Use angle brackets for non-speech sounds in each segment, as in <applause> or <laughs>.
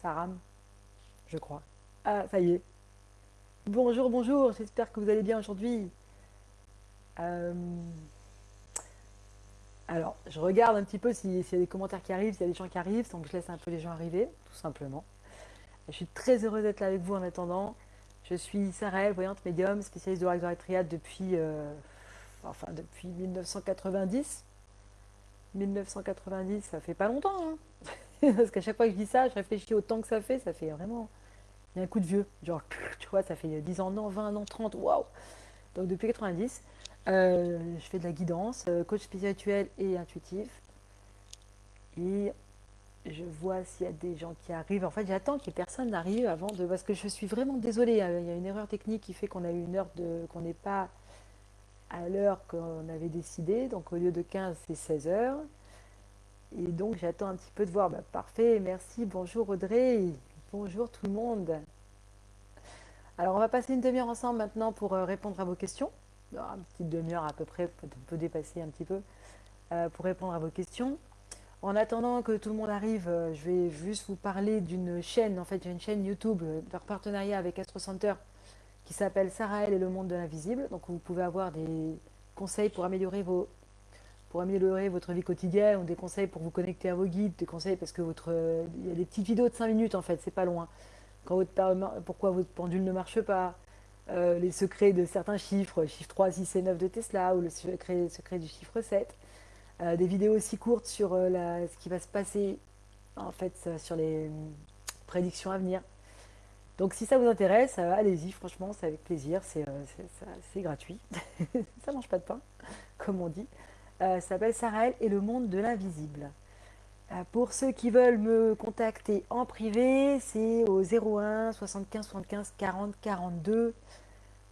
Ça rame, je crois. Ah, ça y est. Bonjour, bonjour, j'espère que vous allez bien aujourd'hui. Euh, Alors, je regarde un petit peu s'il y a des commentaires qui arrivent, s'il y a des gens qui arrivent, donc je laisse un peu les gens arriver, tout simplement. Je suis très heureuse d'être là avec vous en attendant. Je suis Sarah, voyante médium, spécialiste de l'oracle triade depuis, euh, enfin, depuis 1990. 1990, ça fait pas longtemps. Hein. <laughs> Parce qu'à chaque fois que je dis ça, je réfléchis au temps que ça fait, ça fait vraiment. Un coup de vieux. Genre, tu vois, ça fait 10 ans, non, 20 ans, 30, waouh! Donc depuis 90, euh, je fais de la guidance, euh, coach spirituel et intuitif. Et je vois s'il y a des gens qui arrivent. En fait, j'attends que les personnes arrivent avant de. Parce que je suis vraiment désolée. Hein. Il y a une erreur technique qui fait qu'on a eu une heure de. qu'on n'est pas à l'heure qu'on avait décidé. Donc au lieu de 15, c'est 16 heures. Et donc j'attends un petit peu de voir. Bah, parfait, merci. Bonjour Audrey. Bonjour tout le monde. Alors on va passer une demi-heure ensemble maintenant pour euh, répondre à vos questions. Une petite demi-heure à peu près, on peut dépasser un petit peu, euh, pour répondre à vos questions. En attendant que tout le monde arrive, euh, je vais juste vous parler d'une chaîne. En fait, j'ai une chaîne YouTube, leur partenariat avec Astro Center, qui s'appelle Sarah et le monde de l'invisible. Donc vous pouvez avoir des conseils pour améliorer vos pour améliorer votre vie quotidienne, ou des conseils pour vous connecter à vos guides, des conseils parce que votre, il y a des petites vidéos de 5 minutes en fait, c'est pas loin. Pourquoi votre pendule ne marche pas, euh, les secrets de certains chiffres, chiffre 3, 6 et 9 de Tesla, ou le secret, du chiffre 7. Euh, des vidéos aussi courtes sur euh, ce qui va se passer en fait sur les prédictions à venir. Donc si ça vous intéresse, allez-y, franchement, c'est avec plaisir, c'est gratuit. <laughs> ça mange pas de pain, comme on dit. Euh, s'appelle Sarah et le monde de l'invisible. Euh, pour ceux qui veulent me contacter en privé, c'est au 01 75 75 40 42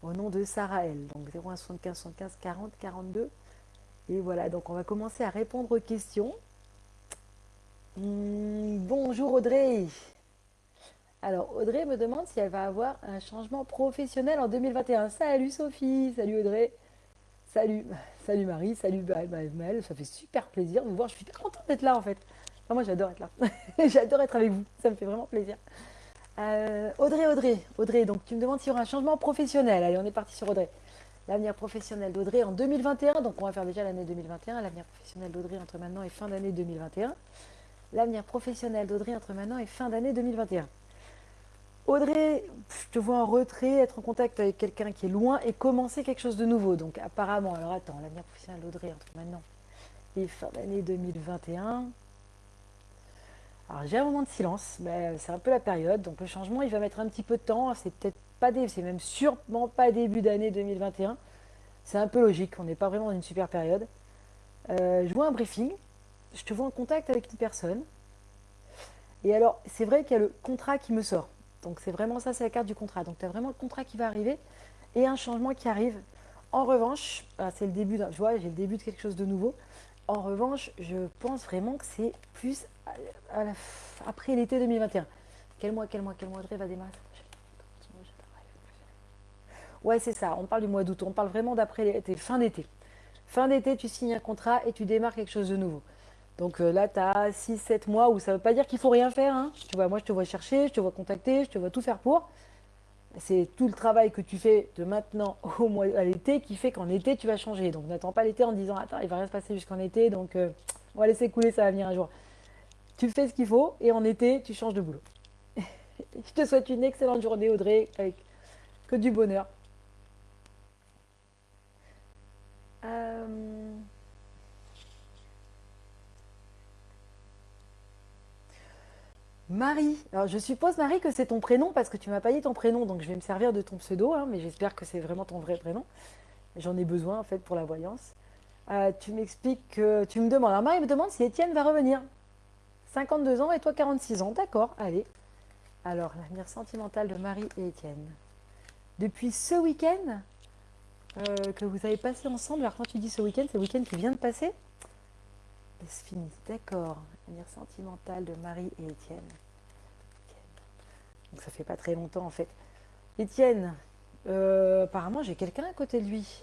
au nom de Sarah Donc 01 75 75 40 42. Et voilà, donc on va commencer à répondre aux questions. Hmm, bonjour Audrey. Alors Audrey me demande si elle va avoir un changement professionnel en 2021. Salut Sophie, salut Audrey. Salut, salut Marie, salut Mel, ça fait super plaisir de vous voir. Je suis très contente d'être là en fait. moi j'adore être là. <laughs> j'adore être avec vous, ça me fait vraiment plaisir. Euh, Audrey, Audrey, Audrey, donc tu me demandes s'il y aura un changement professionnel. Allez, on est parti sur Audrey. L'avenir professionnel d'Audrey en 2021, donc on va faire déjà l'année 2021, l'avenir professionnel d'Audrey entre maintenant et fin d'année 2021. L'avenir professionnel d'Audrey entre maintenant et fin d'année 2021. Audrey, je te vois en retrait, être en contact avec quelqu'un qui est loin et commencer quelque chose de nouveau. Donc apparemment, alors attends, l'avenir professionnel d'Audrey entre maintenant et fin d'année 2021. Alors j'ai un moment de silence, mais c'est un peu la période. Donc le changement, il va mettre un petit peu de temps. C'est peut-être pas c'est même sûrement pas début d'année 2021. C'est un peu logique. On n'est pas vraiment dans une super période. Euh, je vois un briefing. Je te vois en contact avec une personne. Et alors, c'est vrai qu'il y a le contrat qui me sort. Donc c'est vraiment ça, c'est la carte du contrat. Donc tu as vraiment le contrat qui va arriver et un changement qui arrive. En revanche, ah, c'est le début, je vois, j'ai le début de quelque chose de nouveau. En revanche, je pense vraiment que c'est plus après l'été 2021. Quel mois, quel mois, quel mois de va démarrer Ouais, c'est ça. On parle du mois d'août. On parle vraiment d'après l'été, fin d'été. Fin d'été, tu signes un contrat et tu démarres quelque chose de nouveau. Donc euh, là, tu as 6-7 mois où ça ne veut pas dire qu'il faut rien faire. Hein. Tu vois, moi, je te vois chercher, je te vois contacter, je te vois tout faire pour. C'est tout le travail que tu fais de maintenant au mois à l'été qui fait qu'en été, tu vas changer. Donc n'attends pas l'été en disant Attends, il va rien se passer jusqu'en été, donc euh, on va laisser couler, ça va venir un jour. Tu fais ce qu'il faut et en été, tu changes de boulot. <laughs> je te souhaite une excellente journée, Audrey, avec que du bonheur. Euh... Marie. Alors je suppose Marie que c'est ton prénom parce que tu m'as pas dit ton prénom, donc je vais me servir de ton pseudo, hein, mais j'espère que c'est vraiment ton vrai prénom. J'en ai besoin en fait pour la voyance. Euh, tu m'expliques que tu me demandes. Alors Marie me demande si Étienne va revenir. 52 ans et toi 46 ans. D'accord, allez. Alors l'avenir sentimental de Marie et Étienne. Depuis ce week-end euh, que vous avez passé ensemble, alors quand tu dis ce week-end, c'est le week-end qui vient de passer D'accord sentimental de Marie et Étienne. Donc ça fait pas très longtemps en fait. Étienne, euh, apparemment j'ai quelqu'un à côté de lui.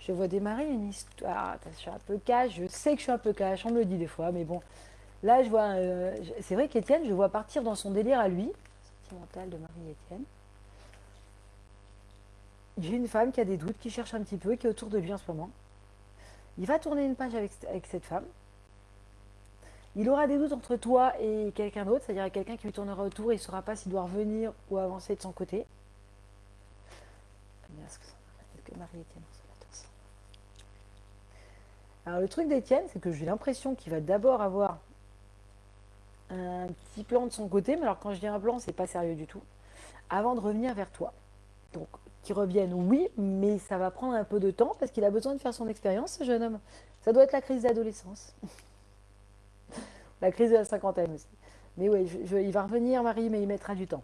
Je vois démarrer une histoire. Ah, je suis un peu cash, je sais que je suis un peu cash, on me le dit des fois, mais bon. Là, je vois. euh, c'est vrai qu'Étienne, je vois partir dans son délire à lui. Sentimental de Marie-Étienne. J'ai une femme qui a des doutes, qui cherche un petit peu, qui est autour de lui en ce moment. Il va tourner une page avec, cette femme. Il aura des doutes entre toi et quelqu'un d'autre, c'est-à-dire quelqu'un qui lui tournera autour et il ne saura pas s'il doit revenir ou avancer de son côté. Alors le truc d'Étienne, c'est que j'ai l'impression qu'il va d'abord avoir un petit plan de son côté, mais alors quand je dis un plan, c'est pas sérieux du tout, avant de revenir vers toi. Donc, qu'il revienne, oui, mais ça va prendre un peu de temps parce qu'il a besoin de faire son expérience, ce jeune homme. Ça doit être la crise d'adolescence. <laughs> la crise de la cinquantaine aussi. Mais oui, il va revenir, Marie, mais il mettra du temps.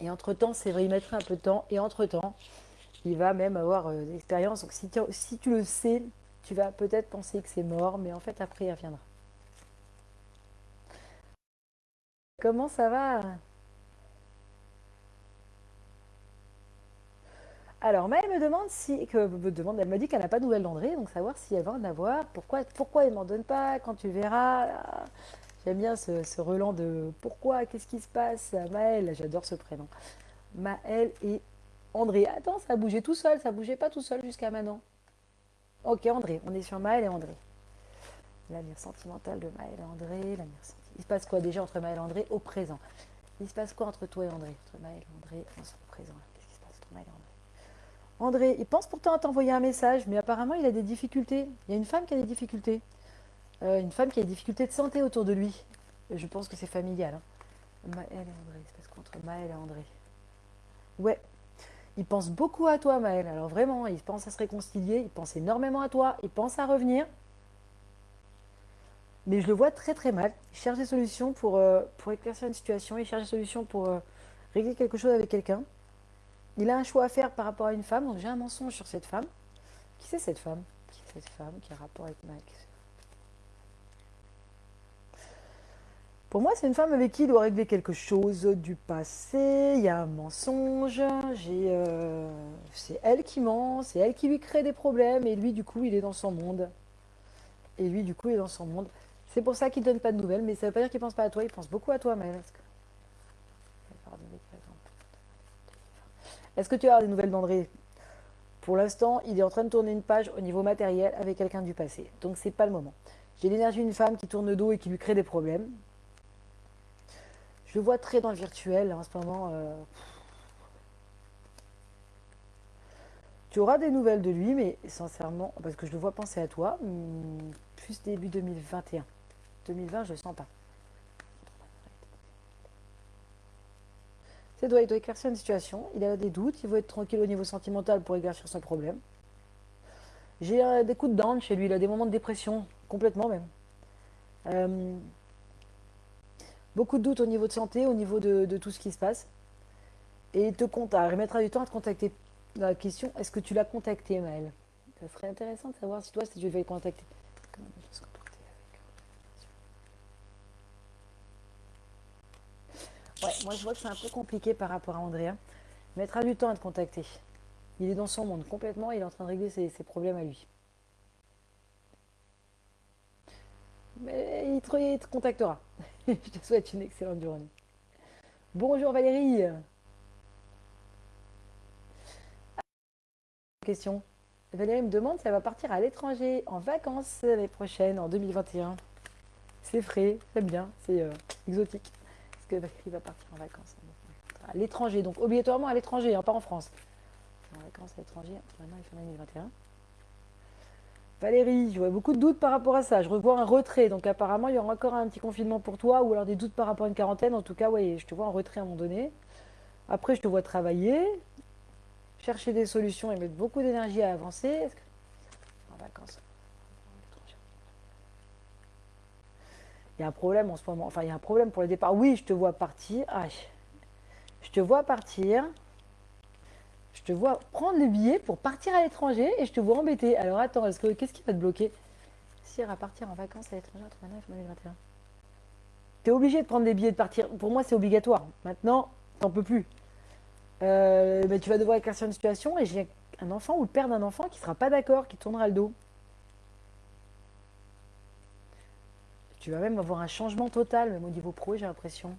Et entre-temps, c'est vrai, il mettra un peu de temps. Et entre-temps, il va même avoir euh, des expériences. Donc, si si tu le sais, tu vas peut-être penser que c'est mort, mais en fait, après, il reviendra. Comment ça va? Alors, Maëlle me demande si, que, me demande, elle me dit qu'elle n'a pas de nouvelles d'André, donc savoir si elle va en avoir. Pourquoi, pourquoi il ne m'en donne pas Quand tu verras J'aime bien ce, ce relan de pourquoi, qu'est-ce qui se passe Maëlle, j'adore ce prénom. Maëlle et André. Attends, ça a bougé tout seul, ça bougeait pas tout seul jusqu'à maintenant. Ok, André, on est sur Maëlle et André. L'avenir sentimental de Maëlle et André. Il se passe quoi déjà entre Maëlle et André au présent? Il se passe quoi entre toi et André? Entre Maëlle et André, on au présent. Qu'est-ce qui se passe entre Maëlle et André? André, il pense pourtant à t'envoyer un message, mais apparemment il a des difficultés. Il y a une femme qui a des difficultés. Euh, une femme qui a des difficultés de santé autour de lui. Je pense que c'est familial. hein. Maëlle et André, se passe quoi entre Maëlle et André Ouais, il pense beaucoup à toi, Maëlle. Alors vraiment, il pense à se réconcilier, il pense énormément à toi, il pense à revenir. Mais je le vois très très mal. Il cherche des solutions pour, euh, pour éclaircir une situation, il cherche des solutions pour euh, régler quelque chose avec quelqu'un. Il a un choix à faire par rapport à une femme, donc j'ai un mensonge sur cette femme. Qui c'est cette femme? Qui est cette femme qui a rapport avec Max Pour moi, c'est une femme avec qui il doit régler quelque chose du passé. Il y a un mensonge. Euh, c'est elle qui ment, c'est elle qui lui crée des problèmes, et lui, du coup, il est dans son monde. Et lui, du coup, il est dans son monde. C'est pour ça qu'il ne donne pas de nouvelles, mais ça ne veut pas dire qu'il pense pas à toi. Il pense beaucoup à toi, Maëlle. Est-ce que... Tu as des nouvelles d'André? Pour l'instant, il est en train de tourner une page au niveau matériel avec quelqu'un du passé. Donc, c'est pas le moment. J'ai l'énergie d'une femme qui tourne le dos et qui lui crée des problèmes. Je le vois très dans le virtuel là, en ce moment. euh. Tu auras des nouvelles de lui, mais sincèrement, parce que je le vois penser à toi, hmm, plus début 2021. 2020, je le sens pas. C'est doit, il doit éclaircir une situation, il a des doutes, il veut être tranquille au niveau sentimental pour éclaircir son problème. J'ai euh, des coups de down chez lui, il a des moments de dépression, complètement même. Euh, beaucoup de doutes au niveau de santé, au niveau de, tout ce qui se passe. Et il te compte, il mettra du temps à te contacter. La question, est-ce que tu l'as contacté, Maëlle? Ça serait intéressant de savoir si toi, si tu devais le contacter. Comment on peut se contacter avec- Moi je vois que c'est un peu compliqué par rapport à Andrea. Mettra du temps à te contacter. Il est dans son monde complètement, il est en train de régler ses, problèmes à lui. Mais il te, il te contactera. <laughs> je te souhaite une excellente journée. Bonjour Valérie. Question. Valérie me demande si elle va partir à l'étranger en vacances l'année prochaine, en 2021. C'est frais, j'aime bien, c'est euh, exotique. Est-ce que Valérie va partir en vacances à l'étranger Donc obligatoirement à l'étranger, hein, pas en France. En vacances à l'étranger, maintenant il fait 2021. Valérie, je vois beaucoup de doutes par rapport à ça. Je revois un retrait, donc apparemment il y aura encore un petit confinement pour toi, ou alors des doutes par rapport à une quarantaine. En tout cas, oui, je te vois en retrait à un moment donné. Après, je te vois travailler, chercher des solutions et mettre beaucoup d'énergie à avancer. En vacances. Il y a un problème en ce moment. Enfin, il y a un problème pour le départ. Oui, je te vois partir. Ah, je te vois partir. Je te vois prendre le billet pour partir à l'étranger et je te vois embêter. Alors attends, est-ce que qu'est-ce qui va te bloquer? Si à partir en vacances à l'étranger maintenant et 2021. Tu es obligé de prendre des billets de partir. Pour moi, c'est obligatoire. Maintenant, t'en peux plus. Euh, mais tu vas devoir éclaircir une situation et j'ai un enfant ou le père d'un enfant qui sera pas d'accord, qui tournera le dos. Tu vas même avoir un changement total, même au niveau pro, j'ai l'impression.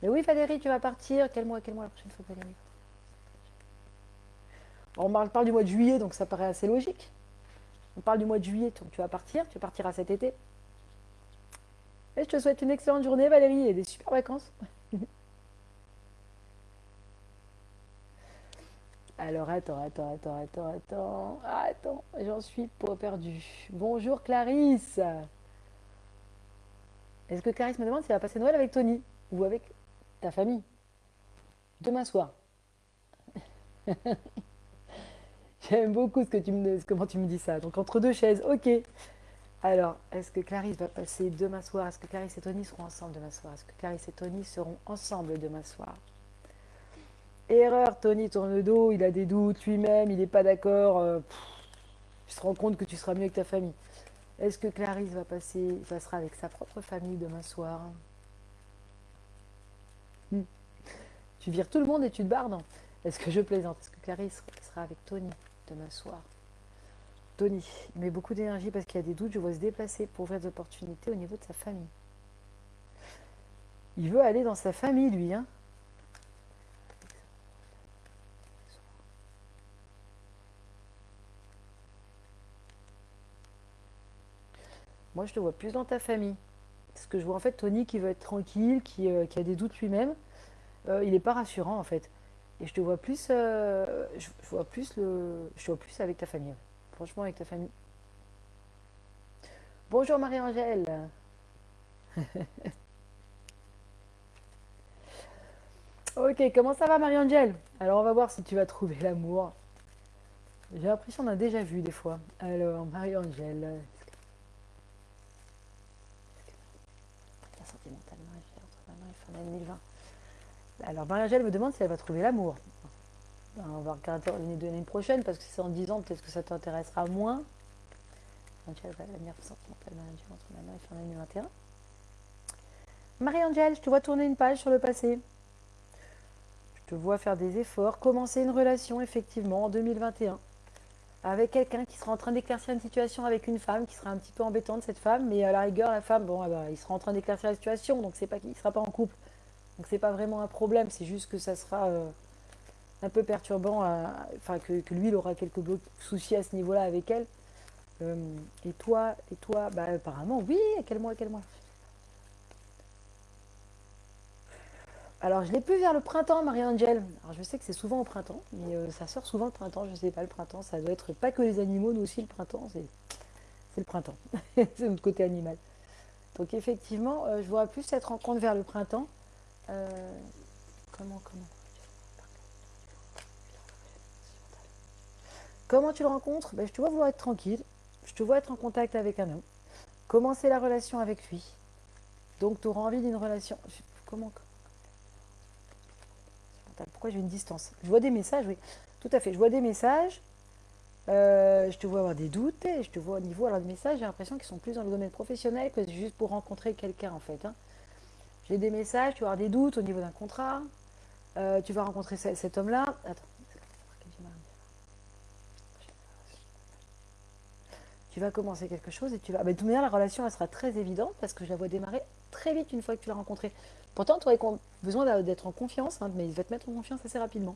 Mais oui, Valérie, tu vas partir. Quel mois, quel mois la prochaine fois, Valérie? On parle du mois de juillet, donc ça paraît assez logique. On parle du mois de juillet, donc tu vas partir. Tu partiras cet été. Et je te souhaite une excellente journée, Valérie, et des super vacances. <laughs> Alors, attends, attends, attends, attends, attends. Attends, j'en suis pas perdu. Bonjour, Clarisse. Est-ce que Clarisse me demande si elle va passer Noël avec Tony ou avec ta famille Demain soir. <laughs> J'aime beaucoup ce que tu me, comment tu me dis ça. Donc entre deux chaises, ok. Alors, est-ce que Clarisse va passer demain soir? Est-ce que Clarisse et Tony seront ensemble demain soir? Est-ce que Clarisse et Tony seront ensemble demain soir? Erreur, Tony tourne le dos, il a des doutes lui-même, il n'est pas d'accord. Euh, tu te rends compte que tu seras mieux avec ta famille. Est-ce que Clarisse va passer, passera avec sa propre famille demain soir? Hmm. Tu vires tout le monde et tu te barres, non? Est-ce que je plaisante? Est-ce que Clarisse sera avec Tony demain soir? Tony, il met beaucoup d'énergie parce qu'il y a des doutes, je vois se déplacer pour ouvrir des opportunités au niveau de sa famille. Il veut aller dans sa famille, lui, hein je te vois plus dans ta famille. Parce que je vois en fait Tony qui veut être tranquille, qui, euh, a des doutes lui-même. Euh, il n'est pas rassurant en fait. Et je te vois plus, euh, je, vois plus le, je vois plus avec ta famille. Franchement, avec ta famille. Bonjour Marie-Angèle. <laughs> ok, comment ça va Marie-Angèle? Alors on va voir si tu vas trouver l'amour. J'ai l'impression qu'on a déjà vu des fois. Alors Marie-Angèle, Alors Marie-Angèle me demande si elle va trouver l'amour. On va regarder l'année prochaine parce que c'est en 10 ans, peut-être que ça t'intéressera moins. Sentimental entre et fin 2021. Marie-Angèle, je te vois tourner une page sur le passé. Je te vois faire des efforts, commencer une relation effectivement en 2021 avec quelqu'un qui sera en train d'éclaircir une situation avec une femme qui sera un petit peu embêtante cette femme, mais à la rigueur la femme, bon, ah bah, il sera en train d'éclaircir la situation, donc c'est pas qu'il sera pas en couple, donc c'est pas vraiment un problème, c'est juste que ça sera euh, un peu perturbant, enfin que, lui il aura quelques soucis à ce niveau-là avec elle. Euh, et toi, et toi, bah apparemment oui, quel mois, quel mois? Alors, je l'ai plus vers le printemps, Marie-Angèle. Alors, je sais que c'est souvent au printemps, mais euh, ça sort souvent le printemps. Je ne sais pas, le printemps, ça doit être pas que les animaux, nous aussi, le printemps, c'est le printemps. <laughs> c'est notre côté animal. Donc, effectivement, je vois plus cette rencontre vers le printemps. Euh, comment, comment Comment tu le rencontres ben, Je te vois vouloir être tranquille. Je te vois être en contact avec un homme. Commencer la relation avec lui. Donc, tu auras envie d'une relation. Comment pourquoi j'ai une distance? Je vois des messages, oui. Tout à fait. Je vois des messages. Euh, je te vois avoir des doutes. Et je te vois au niveau alors, des messages, j'ai l'impression qu'ils sont plus dans le domaine professionnel que juste pour rencontrer quelqu'un, en fait. Hein. J'ai des messages, tu vas avoir des doutes au niveau d'un contrat. Euh, tu vas rencontrer cet homme-là. Attends. Tu vas commencer quelque chose et tu vas. Mais de toute manière, la relation, elle sera très évidente parce que je la vois démarrer très vite une fois que tu l'as rencontré. Pourtant, tu aurais besoin d'être en confiance, hein, mais il va te mettre en confiance assez rapidement.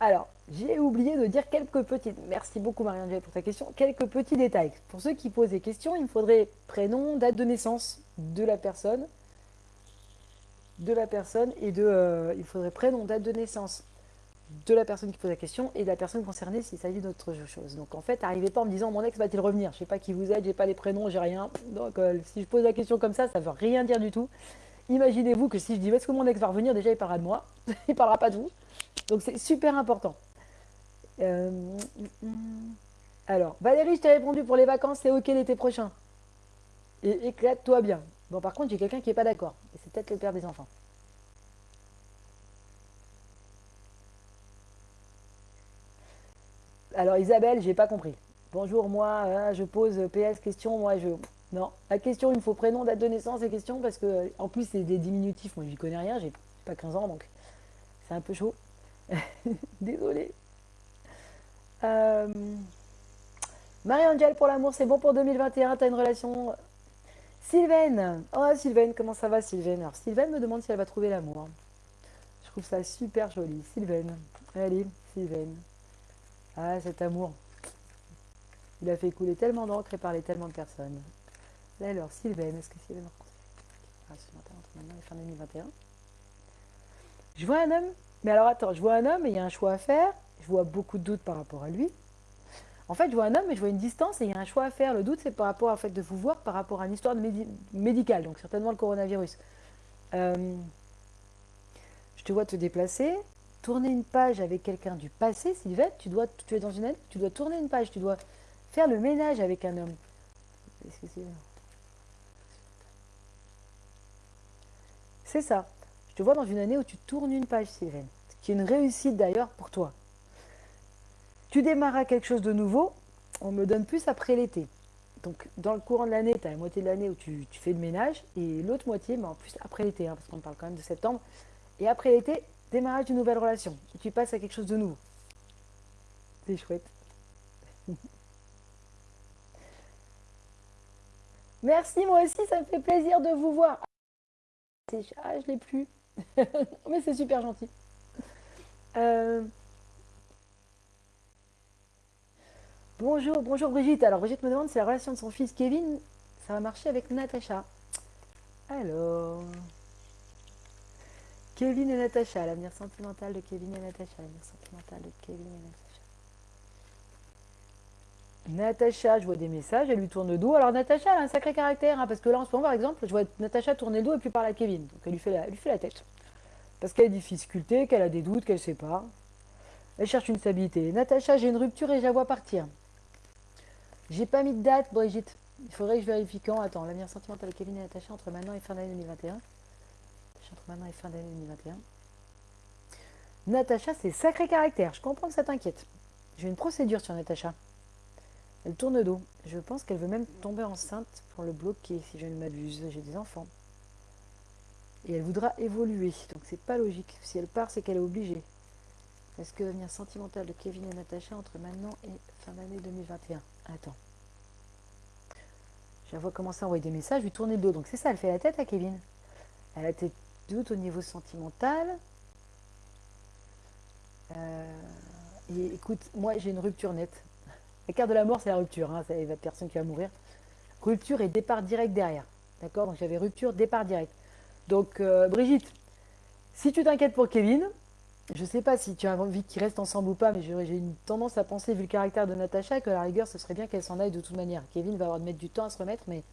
Alors, j'ai oublié de dire quelques petites. Merci beaucoup Marie-Angèle pour ta question. Quelques petits détails. Pour ceux qui posent des questions, il me faudrait prénom, date de naissance de la personne, de la personne et de. Euh, il faudrait prénom, date de naissance de la personne qui pose la question et de la personne concernée s'il s'agit d'autre chose. Donc en fait, n'arrivez pas en me disant mon ex va-t-il revenir? Je sais pas qui vous êtes, j'ai pas les prénoms, j'ai rien. Donc euh, si je pose la question comme ça, ça veut rien dire du tout. Imaginez-vous que si je dis est-ce que mon ex va revenir, déjà il parlera de moi, <laughs> il parlera pas de vous. Donc c'est super important. Euh, alors, Valérie, je t'ai répondu pour les vacances, c'est ok l'été prochain. Et éclate-toi bien. Bon, par contre, j'ai quelqu'un qui n'est pas d'accord. Et c'est peut-être le père des enfants. Alors Isabelle, j'ai pas compris. Bonjour, moi, hein, je pose PS question, moi je. Non, la question, il me faut prénom, date de naissance et question parce que en plus c'est des diminutifs, moi j'y connais rien, j'ai pas 15 ans donc c'est un peu chaud. <laughs> Désolée. Euh, Marie-Angèle pour l'amour, c'est bon pour 2021, t'as une relation? Sylvaine, oh Sylvaine, comment ça va Sylvaine? Alors Sylvaine me demande si elle va trouver l'amour. Je trouve ça super joli. Sylvaine, allez, Sylvaine. Ah, cet amour. Il a fait couler tellement d'encre et parler tellement de personnes. alors, Sylvaine, est-ce que Sylvaine ah, entre maintenant fin 2021 Je vois un homme, mais alors attends, je vois un homme et il y a un choix à faire. Je vois beaucoup de doutes par rapport à lui. En fait, je vois un homme, mais je vois une distance et il y a un choix à faire. Le doute, c'est par rapport au fait de vous voir par rapport à une histoire médicale, donc certainement le coronavirus. Euh, je te vois te déplacer, tourner une page avec quelqu'un du passé, Sylvette. Tu, dois, tu es dans une année, tu dois tourner une page, tu dois faire le ménage avec un homme. C'est ça. Je te vois dans une année où tu tournes une page, Sylvain. Qui est une réussite d'ailleurs pour toi. Tu démarras quelque chose de nouveau, on me donne plus après l'été. Donc, dans le courant de l'année, tu as la moitié de l'année où tu, fais le ménage, et l'autre moitié, mais en plus après l'été, hein, parce qu'on parle quand même de septembre. Et après l'été, démarrage d'une nouvelle relation. Et tu passes à quelque chose de nouveau. C'est chouette. <laughs> Merci, moi aussi, ça me fait plaisir de vous voir. Ah, je l'ai plus. <laughs> Mais c'est super gentil. Euh, Bonjour, bonjour Brigitte. Alors Brigitte me demande si la relation de son fils Kevin, ça va marcher avec Natacha. Alors... Kevin et Natacha, l'avenir sentimental de Kevin et Natacha, l'avenir sentimental de Kevin et Natacha. Je vois des messages, elle lui tourne le dos. Alors Natacha, elle a un sacré caractère, hein, parce que là en ce moment, par exemple, je vois Natacha tourner le dos et puis parler à Kevin. Donc elle lui fait la tête. Parce qu'elle a des difficultés, qu'elle a des doutes, qu'elle ne sait pas. Elle cherche une stabilité. Natacha, j'ai une rupture et je la vois partir. J'ai pas mis de date, Brigitte. Il faudrait que je vérifie quand. Attends, l'avenir sentimental de Kevin et Natacha entre maintenant et fin d'année 2021. Entre maintenant et fin d'année 2021. Natacha, c'est sacré caractère. Je comprends que ça t'inquiète. J'ai une procédure sur Natacha. Elle tourne dos. Je pense qu'elle veut même tomber enceinte pour le bloquer, si je ne m'abuse. J'ai des enfants. Et elle voudra évoluer. Donc c'est pas logique. Si elle part, c'est qu'elle est obligée. Est-ce que l'avenir sentimental de Kevin et Natacha entre maintenant et fin d'année 2021 Attends. Vois commencer à envoyer des messages, lui tourner le dos. Donc c'est ça, elle fait la tête à Kevin. Elle a des doutes au niveau sentimental. Euh, et écoute, moi j'ai une rupture nette. La carte de la mort, c'est la rupture. Hein, c'est la personne qui va mourir. Rupture et départ direct derrière. D'accord? Donc j'avais rupture, départ direct. Donc euh, Brigitte, si tu t'inquiètes pour Kevin, je ne sais pas si tu as envie qu'ils restent ensemble ou pas, mais j'ai une tendance à penser, vu le caractère de Natacha, que la rigueur, ce serait bien qu'elle s'en aille de toute manière. Kevin va avoir de mettre du temps à se remettre, mais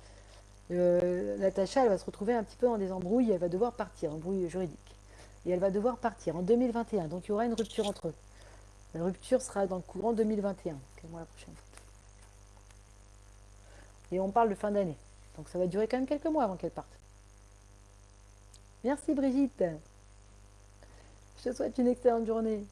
euh, Natacha, elle va se retrouver un petit peu dans des embrouilles, elle va devoir partir, embrouille juridique. Et elle va devoir partir en 2021, donc il y aura une rupture entre eux. La rupture sera dans le courant 2021, moi la prochaine fois. Et on parle de fin d'année, donc ça va durer quand même quelques mois avant qu'elle parte. Merci Brigitte je te souhaite une excellente journée.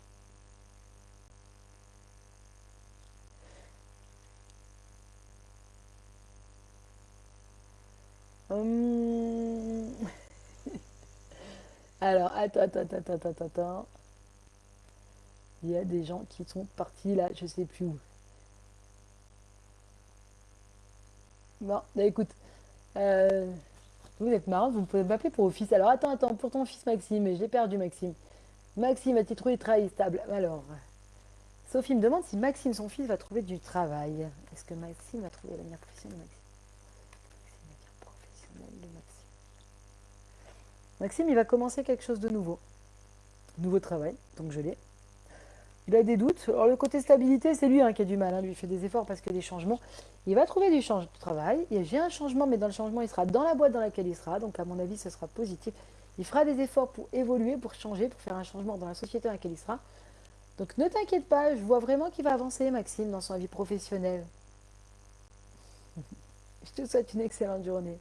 Hum. <laughs> Alors, attends, attends, attends, attends, attends. Il y a des gens qui sont partis là, je sais plus où. Bon, bah écoute, euh, vous êtes marrant, vous pouvez m'appeler pour office. Alors attends, attends, pour ton fils Maxime, j'ai perdu Maxime. Maxime a-t-il trouvé du travail stable? Alors, Sophie me demande si Maxime, son fils, va trouver du travail. Est-ce que Maxime va trouver l'avenir professionnel de Maxime? Maxime, professionnel de Maxime. Maxime, il va commencer quelque chose de nouveau. Nouveau travail, donc je l'ai. Il a des doutes. Alors le côté stabilité, c'est lui hein, qui a du mal. Hein. Lui, il fait des efforts parce que des changements. Il va trouver du changement de travail. J'ai un changement, mais dans le changement, il sera dans la boîte dans laquelle il sera. Donc à mon avis, ce sera positif. Il fera des efforts pour évoluer, pour changer, pour faire un changement dans la société dans laquelle il sera. Donc ne t'inquiète pas, je vois vraiment qu'il va avancer, Maxime, dans son vie professionnelle. <laughs> je te souhaite une excellente journée.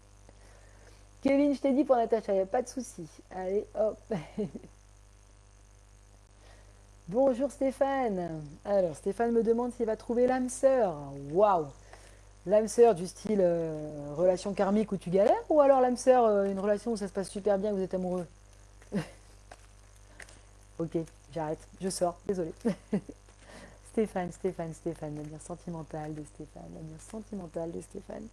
Kevin, je t'ai dit pour Natacha, il n'y a pas de souci. Allez, hop. <laughs> Bonjour Stéphane. Alors, Stéphane me demande s'il va trouver l'âme sœur. Waouh l'âme sœur du style euh, relation karmique où tu galères ou alors l'âme sœur, euh, une relation où ça se passe super bien, vous êtes amoureux? <laughs> Ok, j'arrête, je sors, désolé. <laughs> Stéphane, Stéphane, Stéphane, l'avenir sentimental de Stéphane, l'avenir sentimental de Stéphane.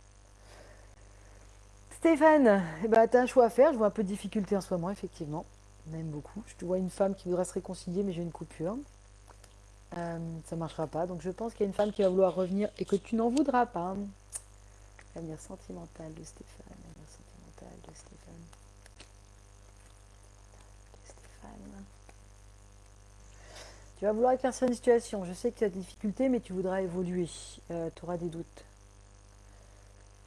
Stéphane, eh ben, tu as un choix à faire. Je vois un peu de difficulté en ce moment, effectivement. Même beaucoup. Je te vois une femme qui voudrait se réconcilier, mais j'ai une coupure. Euh, ça ne marchera pas. Donc je pense qu'il y a une femme qui va vouloir revenir et que tu n'en voudras pas. L'avenir sentimental de Stéphane. L'avenir sentimental de Stéphane. Stéphane. Tu vas vouloir éclaircir une situation. Je sais que tu as des difficultés, mais tu voudras évoluer. Euh, tu auras des doutes.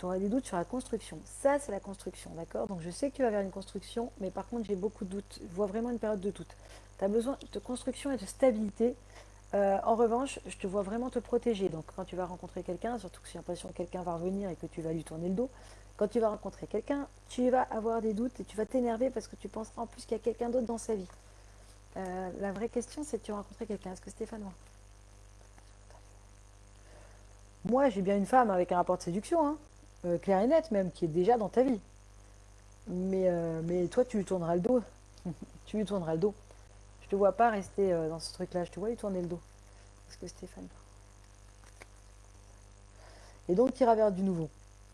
Tu auras des doutes sur la construction. Ça, c'est la construction, d'accord? Donc je sais que tu vas vers une construction, mais par contre, j'ai beaucoup de doutes. Je vois vraiment une période de doute. Tu as besoin de construction et de stabilité. Euh, en revanche, je te vois vraiment te protéger. Donc, quand tu vas rencontrer quelqu'un, surtout que j'ai l'impression que quelqu'un va revenir et que tu vas lui tourner le dos, quand tu vas rencontrer quelqu'un, tu vas avoir des doutes et tu vas t'énerver parce que tu penses en plus qu'il y a quelqu'un d'autre dans sa vie. Euh, la vraie question, c'est tu as rencontré quelqu'un. Est-ce que Stéphane Moi, j'ai bien une femme avec un rapport de séduction, hein, euh, clair et net même, qui est déjà dans ta vie. Mais, mais toi, tu lui tourneras le dos. <laughs> tu lui tourneras le dos te vois pas rester euh, dans ce truc-là. Je te vois lui tourner le dos. Parce que Stéphane. Et donc, tu iras vers du nouveau.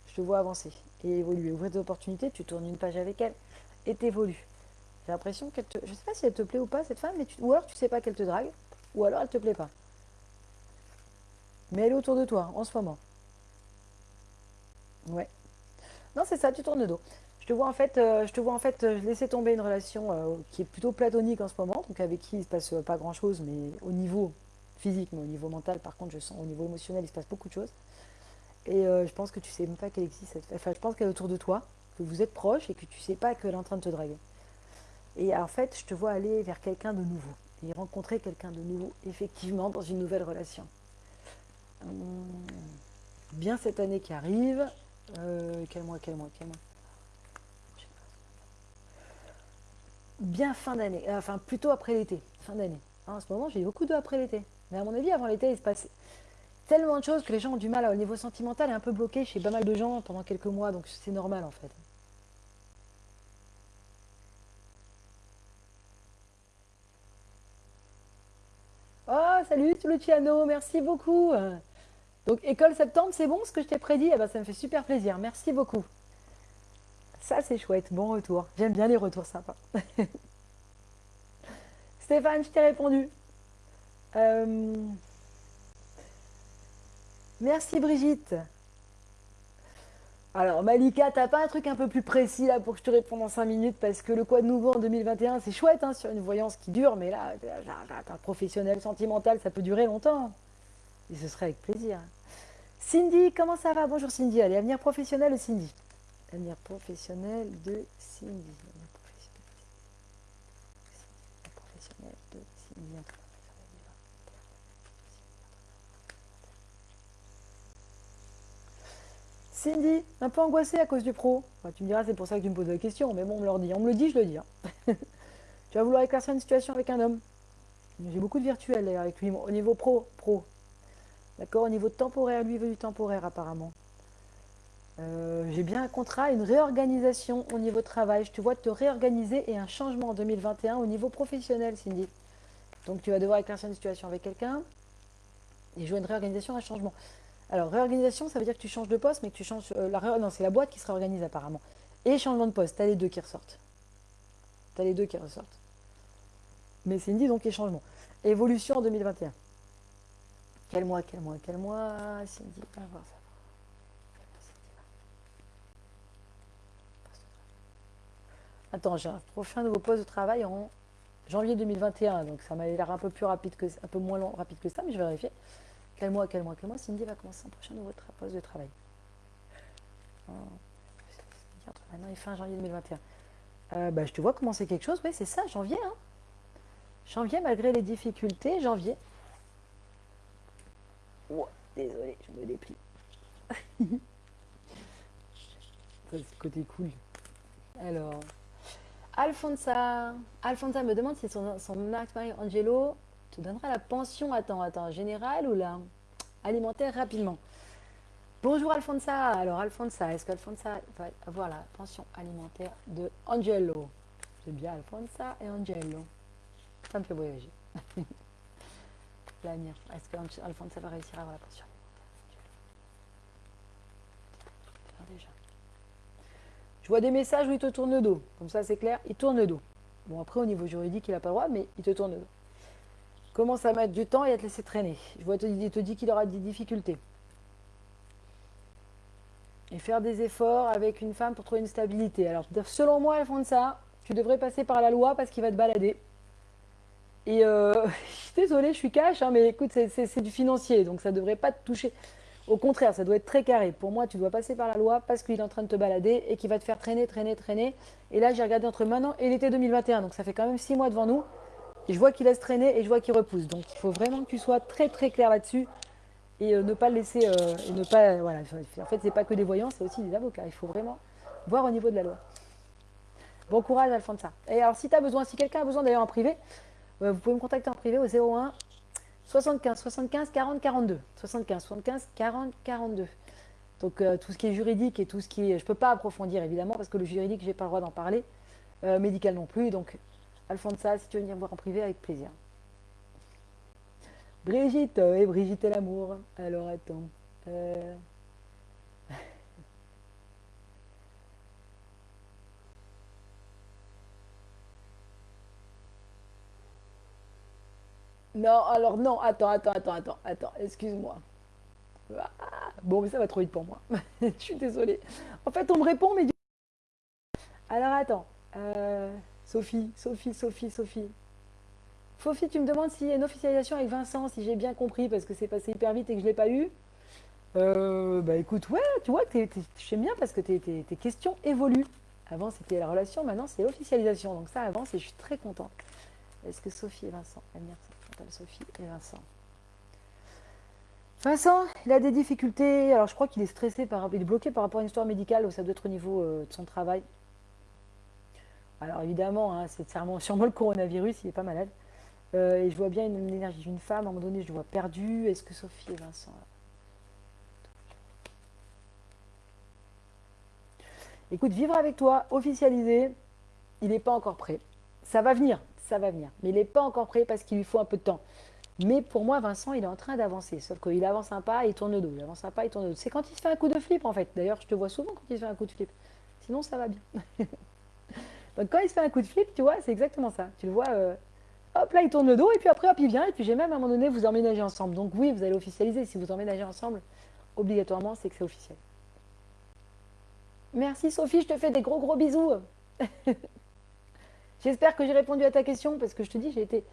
Je te vois avancer et évoluer. Ouvrir des opportunités, tu tournes une page avec elle et t'évolues. J'ai l'impression qu'elle te. Je sais pas si elle te plaît ou pas, cette femme, mais tu... ou alors tu sais pas qu'elle te drague, ou alors elle te plaît pas. Mais elle est autour de toi en ce moment. Ouais. Non, c'est ça, tu tournes le dos. Je te vois en fait, euh, je te vois en fait euh, laisser tomber une relation euh, qui est plutôt platonique en ce moment, donc avec qui il se passe pas grand chose, mais au niveau physique, mais au niveau mental, par contre, je sens au niveau émotionnel, il se passe beaucoup de choses. Et je pense que tu sais même pas qu'elle existe. Enfin, je pense qu'elle est autour de toi, que vous êtes proches et que tu sais pas qu'elle est en train de te draguer. Et en fait, je te vois aller vers quelqu'un de nouveau et rencontrer quelqu'un de nouveau, effectivement, dans une nouvelle relation. Hum, bien cette année qui arrive. Quel mois, quel mois, quel mois bien fin d'année, euh, enfin plutôt après l'été, fin d'année. Hein, en ce moment, j'ai beaucoup d'eau après l'été. Mais à mon avis, avant l'été, il se passe tellement de choses que les gens ont du mal au niveau sentimental est un peu bloqué chez pas mal de gens pendant quelques mois, donc c'est normal en fait. Oh, salut Luciano, merci beaucoup. Donc, école septembre, c'est bon ce que je t'ai prédit? Eh ben, Ça me fait super plaisir, merci beaucoup. Ça, c'est chouette. Bon retour. J'aime bien les retours sympas. <laughs> Stéphane, je t'ai répondu. Euh, merci Brigitte. Alors Malika, t'as pas un truc un peu plus précis là pour que je te réponde en 5 minutes? Parce que le quoi de nouveau en 2021 c'est chouette hein, sur une voyance qui dure mais là un professionnel sentimental ça peut durer longtemps et ce serait avec plaisir. Cindy, comment ça va? Bonjour Cindy, allez avenir professionnel Cindy. L'avenir professionnel de Cindy. professionnel de Cindy. Cindy, un peu angoissée à cause du pro. tu me diras, c'est pour ça que tu me poses la question, mais bon, on me le dit. On me le dit, je le dis. Hein. <laughs> tu vas vouloir éclaircir une situation avec un homme. J'ai beaucoup de virtuels avec lui. Au niveau pro, pro. D'accord Au niveau temporaire, lui veut du temporaire apparemment. Euh, j'ai bien un contrat, une réorganisation au niveau travail. Je te vois te réorganiser et un changement en 2021 au niveau professionnel, Cindy. Donc tu vas devoir éclaircir une situation avec quelqu'un et jouer une réorganisation, un changement. Alors réorganisation, ça veut dire que tu changes de poste, mais que tu changes. Euh, la non, c'est la boîte qui se réorganise apparemment. Et changement de poste, tu as les deux qui ressortent. Tu as les deux qui ressortent. Mais Cindy, donc, et changement. Évolution en 2021. Quel mois, quel mois, quel mois, Cindy, on va. Attends, j'ai un prochain nouveau poste de travail en janvier 2021, donc ça m'a l'air un peu plus rapide que un peu moins long, rapide que ça, mais je vais vérifier. Quel mois, quel mois, quel mois Cindy va commencer un prochain nouveau poste de travail. maintenant et fin janvier 2021. Euh, bah, je te vois commencer quelque chose, oui, c'est ça, janvier. Hein. janvier, malgré les difficultés, janvier. Oh, désolé, je me déplie. <laughs> c'est côté cool. Alors. Alfonsa. Alfonsa me demande si son, son mari Angelo te donnera la pension, attends, attends, générale ou la alimentaire rapidement? Bonjour Alfonsa. Alors Alfonsa, est-ce qu'Alfonsa va avoir la pension alimentaire de Angelo? C'est bien Alfonsa et Angelo. Ça me fait voyager. <laughs> l'avenir. Est-ce qu'Alfonso va réussir à avoir la posture déjà. Je vois des messages où il te tourne le dos. Comme ça, c'est clair, il tourne le dos. Bon, après, au niveau juridique, il n'a pas le droit, mais il te tourne le dos. Commence à mettre du temps et à te laisser traîner. Je vois, il te dit qu'il aura des difficultés. Et faire des efforts avec une femme pour trouver une stabilité. Alors, selon moi, ça, tu devrais passer par la loi parce qu'il va te balader. Et euh, <laughs> je suis désolée, je suis cash, hein, mais écoute, c'est du financier, donc ça ne devrait pas te toucher. Au contraire, ça doit être très carré. Pour moi, tu dois passer par la loi parce qu'il est en train de te balader et qu'il va te faire traîner, traîner, traîner. Et là, j'ai regardé entre maintenant et l'été 2021, donc ça fait quand même six mois devant nous. Et je vois qu'il laisse traîner et je vois qu'il repousse. Donc il faut vraiment que tu sois très très clair là-dessus et euh, ne pas le laisser, euh, ne pas, voilà. En fait, c'est pas que des voyants, c'est aussi des avocats. Il faut vraiment voir au niveau de la loi. Bon courage, Alfonso. Et alors, si tu as besoin, si quelqu'un a besoin d'ailleurs en privé, vous pouvez me contacter en privé au 01 75 75 40 42. 75 75 40 42. Donc euh, tout ce qui est juridique et tout ce qui est... Je ne peux pas approfondir évidemment parce que le juridique, je n'ai pas le droit d'en parler. Euh, médical non plus. Donc Alfonso, si tu veux venir voir en privé, avec plaisir. Brigitte, et Brigitte et l'amour. Alors attends. Non, alors non, attends, attends, attends, attends, attends, excuse-moi. Ah, bon, mais ça va trop vite pour moi. <laughs> Je suis désolée. En fait, on me répond, mais du... Alors attends. Euh, Sophie, Sophie, Sophie, Sophie. Sophie, tu me demandes s'il y a une officialisation avec Vincent, si j'ai bien compris, parce que c'est passé hyper vite et que je ne l'ai pas eu. Euh, bah écoute, ouais, tu vois, j'aime bien parce que tes, tes questions évoluent. Avant, c'était la relation, maintenant, c'est l'officialisation. Donc ça avance et je suis très contente. Est-ce que Sophie et Vincent. Sophie et Vincent. Vincent, il a des difficultés. Alors, je crois qu'il est stressé, par, il est bloqué par rapport à une histoire médicale, ça doit être de son travail. Alors, évidemment, hein, c'est sûrement, le coronavirus, il n'est pas malade. Euh, et je vois bien une, énergie d'une femme, à un moment donné, je le vois perdu. Est-ce que Sophie et Vincent. Écoute, vivre avec toi, officialisé, il n'est pas encore prêt. Ça va venir, ça va venir. Mais il n'est pas encore prêt parce qu'il lui faut un peu de temps. Mais pour moi, Vincent, il est en train d'avancer. Sauf qu'il avance un pas, il tourne le dos. Il avance un pas, il tourne le dos. C'est quand il se fait un coup de flip, en fait. D'ailleurs, je te vois souvent quand il se fait un coup de flip. Sinon, ça va bien. <laughs> Donc, quand il se fait un coup de flip, tu vois, c'est exactement ça. Tu le vois, euh, hop, là, il tourne le dos, et puis après, hop, il vient. Et puis, j'ai même à un moment donné, vous emménagez ensemble. Donc, oui, vous allez officialiser. Si vous emménagez ensemble, obligatoirement, c'est que c'est officiel. Merci, Sophie. Je te fais des gros, gros bisous. <laughs> J'espère que j'ai répondu à ta question parce que je te dis, j'ai été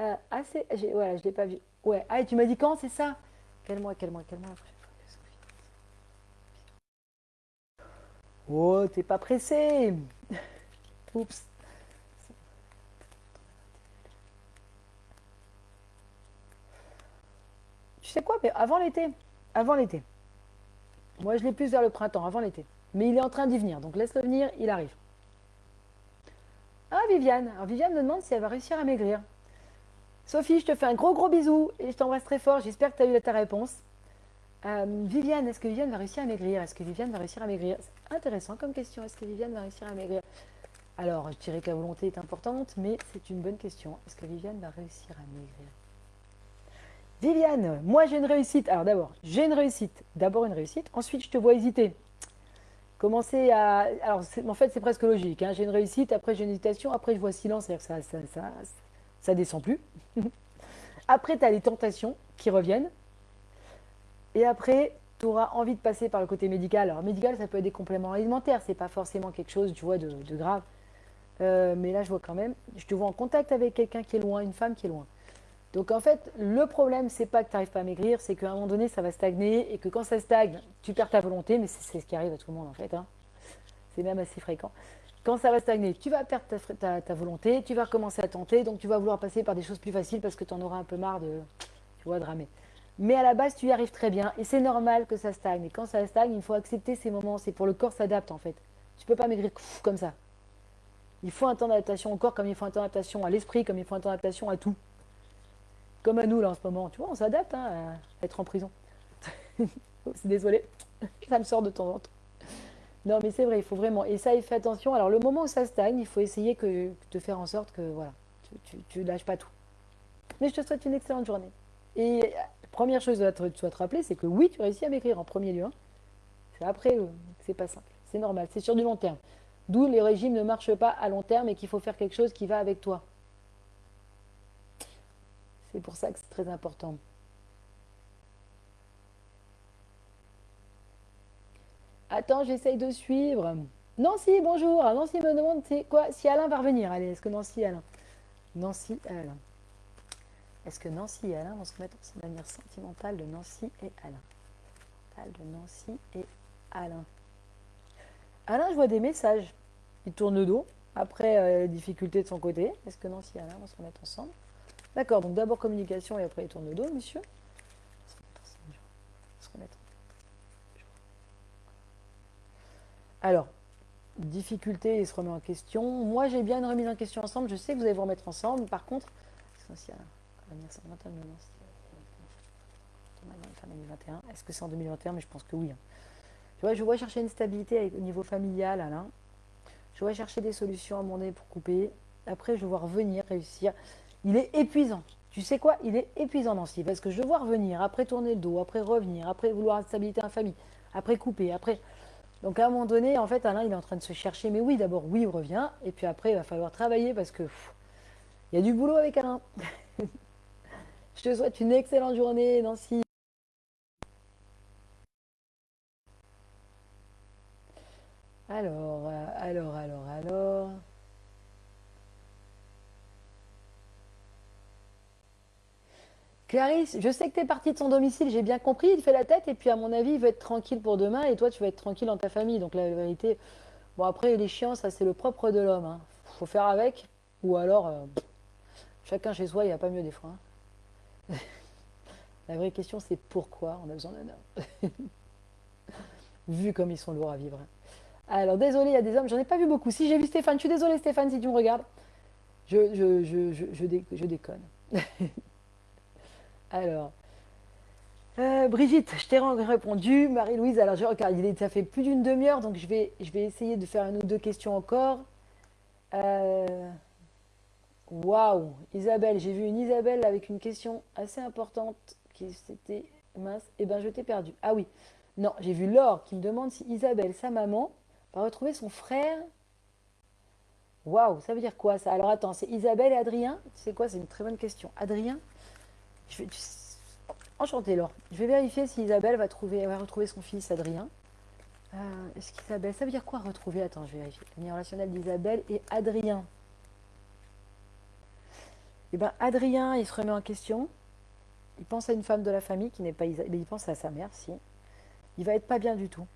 euh, assez. Voilà, je ne l'ai pas vu. Ouais. Ah, et tu m'as dit quand, c'est ça? Quel mois, quel mois, quel mois Oh, t'es pas pressé <laughs> Oups. Tu sais quoi? Mais avant l'été. Avant l'été. Moi, je l'ai plus vers le printemps, avant l'été. Mais il est en train d'y venir. Donc laisse-le venir, il arrive. Ah, Viviane. Alors, Viviane me demande si elle va réussir à maigrir. Sophie, je te fais un gros gros bisou et je t'embrasse très fort. J'espère que tu as eu ta réponse. Euh, Viviane, est-ce que Viviane va réussir à maigrir? Est-ce que Viviane va réussir à maigrir? C'est intéressant comme question. Est-ce que Viviane va réussir à maigrir? Alors, je dirais que la volonté est importante, mais c'est une bonne question. Est-ce que Viviane va réussir à maigrir? Viviane, moi j'ai une réussite. Alors d'abord, j'ai une réussite. D'abord une réussite. Ensuite, je te vois hésiter commencer à. Alors, en fait, c'est presque logique. Hein. J'ai une réussite, après j'ai une hésitation, après je vois silence, c'est-à-dire que ça, ça, ça, descend plus. <laughs> après, tu as les tentations qui reviennent. Et après, tu auras envie de passer par le côté médical. Alors, médical, ça peut être des compléments alimentaires, c'est pas forcément quelque chose, de, grave. Euh, mais là, je vois quand même, je te vois en contact avec quelqu'un qui est loin, une femme qui est loin. Donc en fait, le problème, c'est pas que tu n'arrives pas à maigrir, c'est qu'à un moment donné, ça va stagner et que quand ça stagne, tu perds ta volonté, mais c'est ce qui arrive à tout le monde en fait. Hein. C'est même assez fréquent. Quand ça va stagner, tu vas perdre ta, volonté, tu vas recommencer à tenter, donc tu vas vouloir passer par des choses plus faciles parce que tu en auras un peu marre de, tu vois, de ramer. Mais à la base, tu y arrives très bien et c'est normal que ça stagne. Et quand ça stagne, il faut accepter ces moments. C'est pour le corps s'adapte en fait. Tu peux pas maigrir comme ça. Il faut un temps d'adaptation au corps comme il faut un temps d'adaptation à l'esprit, comme il faut un temps d'adaptation à tout. Comme à nous, là, en ce moment. Tu vois, on s'adapte hein, à être en prison. <laughs> C'est désolé, ça me sort de temps en temps. Non, mais c'est vrai, il faut vraiment. Et ça, il fait attention. Alors, le moment où ça stagne, il faut essayer que, de faire en sorte que, voilà, tu, ne lâches pas tout. Mais je te souhaite une excellente journée. Et la première chose que tu dois te rappeler, c'est que oui, tu réussis à m'écrire en premier lieu. Hein. C'est après, euh, c'est pas simple. C'est normal, c'est sur du long terme. D'où les régimes ne marchent pas à long terme et qu'il faut faire quelque chose qui va avec toi. C'est pour ça que c'est très important. Attends, j'essaye de suivre. Nancy, bonjour. Nancy me demande quoi si Alain va revenir. Allez, est-ce que Nancy Alain? Nancy Alain. Est-ce que Nancy et Alain vont se mettre en l'avenir sentimental de Nancy et Alain? De Nancy et Alain. Alain, je vois des messages. Il tourne le dos. Après, euh, les difficultés de son côté. Est-ce que Nancy et Alain vont se remettre ensemble? D'accord, donc d'abord communication et après il tourne le dos, monsieur. Alors, difficulté, il se remet en question. Moi, j'ai bien une remise en question ensemble. Je sais que vous allez vous remettre ensemble. Par contre, est-ce que c'est en 2021 Mais je pense que oui. Hein. Je vois chercher une stabilité au niveau familial, Alain. Je vois chercher des solutions à mon nez pour couper. Après, je vois revenir, réussir. Il est épuisant. Tu sais quoi? Il est épuisant, Nancy, parce que je vois revenir, après tourner le dos, après revenir, après vouloir stabilité en famille, après couper, après donc à un moment donné, en fait, Alain, il est en train de se chercher. Mais oui, d'abord, oui, il revient. Et puis après, il va falloir travailler parce que il y a du boulot avec Alain. <laughs> Je te souhaite une excellente journée, Nancy. Alors, Clarisse, je sais que tu es partie de son domicile, j'ai bien compris, il fait la tête, et puis à mon avis, il veut être tranquille pour demain, et toi, tu vas être tranquille dans ta famille. Donc la vérité, bon après, les chiens, ça c'est le propre de l'homme. Hein. faut faire avec, ou alors, euh, chacun chez soi, il n'y a pas mieux des fois. Hein. <laughs> la vraie question, c'est pourquoi on a besoin d'un homme? <laughs> vu comme ils sont lourds à vivre. Hein. Alors, désolé, il y a des hommes, j'en ai pas vu beaucoup. Si j'ai vu Stéphane, je suis désolée Stéphane si tu me regardes. Je, je, je, je déconne. <laughs> Alors, euh, Brigitte, je t'ai répondu. Marie-Louise, alors je regarde, ça fait plus d'une demi-heure, donc je vais, je vais essayer de faire une ou deux questions encore. Euh, waouh, Isabelle, j'ai vu une Isabelle avec une question assez importante qui c'était mince. Eh ben, je t'ai perdu. Ah oui, non, j'ai vu Laure qui me demande si Isabelle, sa maman, va retrouver son frère. Waouh, ça veut dire quoi ça? Alors attends, c'est Isabelle et Adrien? C'est quoi C'est une très bonne question. Adrien? Je vais... Enchantée, Laure. Je vais vérifier si Isabelle va, trouver, va retrouver son fils Adrien. Euh, Est-ce qu'Isabelle, ça veut dire quoi retrouver? Attends, je vais vérifier. Lien relationnel d'Isabelle et Adrien. Eh bien, Adrien, il se remet en question. Il pense à une femme de la famille qui n'est pas Isabelle. Il pense à sa mère, si. Il va être pas bien du tout.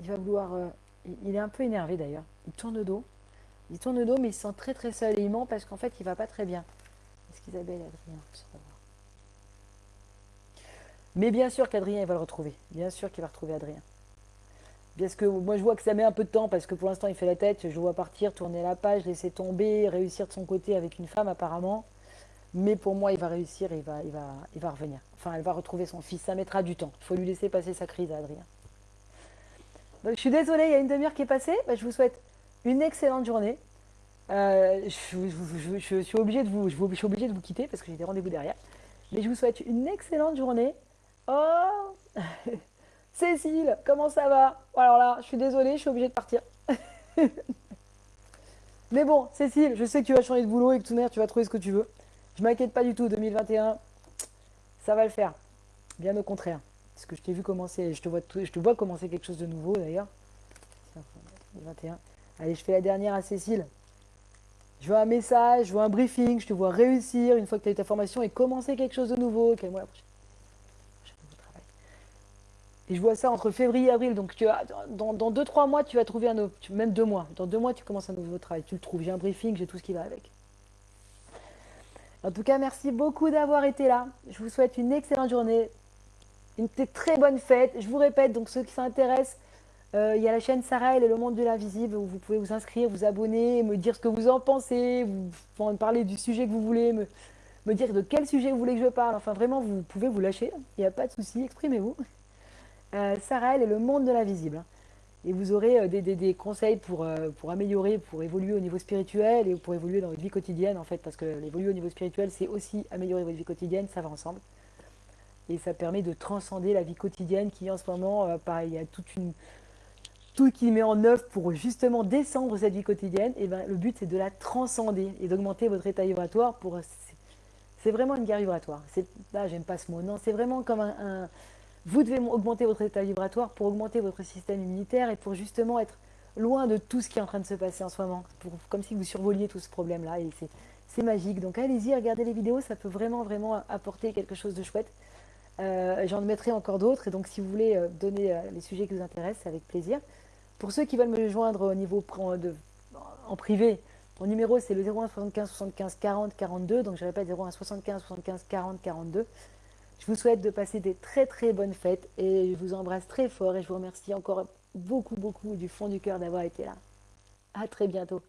Il va vouloir. Euh, il est un peu énervé d'ailleurs. Il tourne le dos. Il tourne le dos, mais il se sent très très seul. Et il ment parce qu'en fait, il va pas très bien. Est-ce qu'Isabelle Adrien mais bien sûr qu'Adrien, il va le retrouver. Bien sûr qu'il va retrouver Adrien. Parce que moi, je vois que ça met un peu de temps parce que pour l'instant, il fait la tête. Je vois partir, tourner la page, laisser tomber, réussir de son côté avec une femme apparemment. Mais pour moi, il va réussir il va, il va, il va revenir. Enfin, elle va retrouver son fils. Ça mettra du temps. Il faut lui laisser passer sa crise à Adrien. Donc, je suis désolée, il y a une demi-heure qui est passée. Bah, je vous souhaite une excellente journée. Euh, je, je, suis obligée de vous, je suis obligée de vous quitter parce que j'ai des rendez-vous derrière. Mais je vous souhaite une excellente journée. Oh <laughs> Cécile, comment ça va? Alors là, je suis désolée, je suis obligée de partir. <laughs> Mais bon, Cécile, je sais que tu vas changer de boulot et que tout monde, tu vas trouver ce que tu veux. Je m'inquiète pas du tout, 2021, ça va le faire. Bien au contraire. Parce que je t'ai vu commencer, je te, vois, je te vois commencer quelque chose de nouveau d'ailleurs. 2021. Allez, je fais la dernière à Cécile. Je veux un message, je veux un briefing, je te vois réussir une fois que tu as eu ta formation et commencer quelque chose de nouveau. Quel mois la prochaine et je vois ça entre février et avril. Donc tu as, dans, dans deux, trois mois, tu vas trouver un autre, même deux mois. Dans deux mois, tu commences un nouveau travail. Tu le trouves. J'ai un briefing, j'ai tout ce qui va avec. En tout cas, merci beaucoup d'avoir été là. Je vous souhaite une excellente journée, une très bonne fête. Je vous répète, donc ceux qui s'intéressent, euh, il y a la chaîne Sarah et le monde de l'invisible où vous pouvez vous inscrire, vous abonner, me dire ce que vous en pensez, vous parler du sujet que vous voulez, me dire de quel sujet vous voulez que je parle. Enfin, vraiment, vous pouvez vous lâcher. Il n'y a pas de souci, exprimez-vous. Euh, Sarah, est le monde de l'invisible. Hein. Et vous aurez euh, des, conseils pour, euh, pour améliorer, pour évoluer au niveau spirituel et pour évoluer dans votre vie quotidienne, en fait, parce que l'évoluer au niveau spirituel, c'est aussi améliorer votre vie quotidienne, ça va ensemble. et ça permet de transcender la vie quotidienne qui en ce moment, euh, pareil, il y a toute une, tout qui met en œuvre pour justement descendre cette vie quotidienne. Et ben, le but c'est de la transcender et d'augmenter votre état vibratoire pour. C'est vraiment une guerre vibratoire. Là, j'aime pas ce mot. Non, c'est vraiment comme un, Vous devez augmenter votre état vibratoire pour augmenter votre système immunitaire et pour justement être loin de tout ce qui est en train de se passer en ce moment. comme si vous survoliez tout ce problème-là. Et c'est magique. Donc allez-y, regardez les vidéos. Ça peut vraiment, vraiment apporter quelque chose de chouette. Euh, j'en mettrai encore d'autres, et donc si vous voulez euh, donner euh, les sujets qui vous intéressent, avec plaisir. Pour ceux qui veulent me joindre au niveau de, en privé, mon numéro c'est le 01 75 75 40 42, donc je répète 01 75 75 40 42. Je vous souhaite de passer des très très bonnes fêtes et je vous embrasse très fort et je vous remercie encore beaucoup beaucoup du fond du cœur d'avoir été là. À très bientôt.